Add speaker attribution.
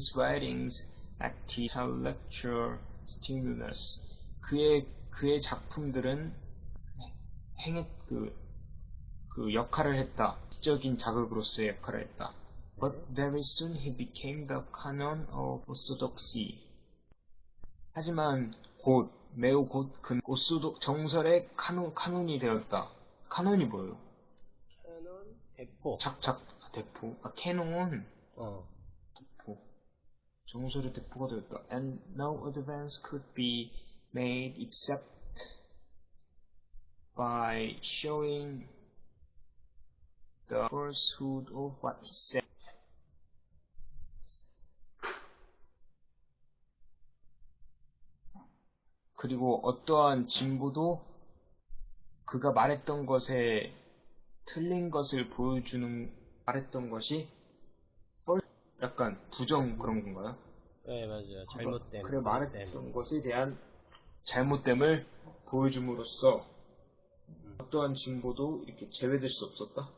Speaker 1: His writings acted intellectual stimulus. 그의 그의 작품들은 행했 그, 그 역할을 했다. 지적인 자극으로서의 역할을 했다. But very soon he became the canon of orthodoxy. 하지만 곧 매우 곧 그 orthodo 정설의 카논 카논이 되었다. 카논이 뭐예요?
Speaker 2: cannon 대포.
Speaker 1: 작작 아, 대포. 아 cannon
Speaker 2: 어.
Speaker 1: 정설의 대포가 되었다. And no advance could be made except by showing the falsehood of what he said. 그리고 어떠한 진보도 그가 말했던 것에 틀린 것을 보여주는 말했던 것이 펄- 약간 부정 그런 건가요?
Speaker 2: 네 맞아요. 잘못된.
Speaker 1: 그래. 말했던 것에 대한 잘못됨을 보여줌으로써 어떠한 진보도 이렇게 제외될 수 없었다.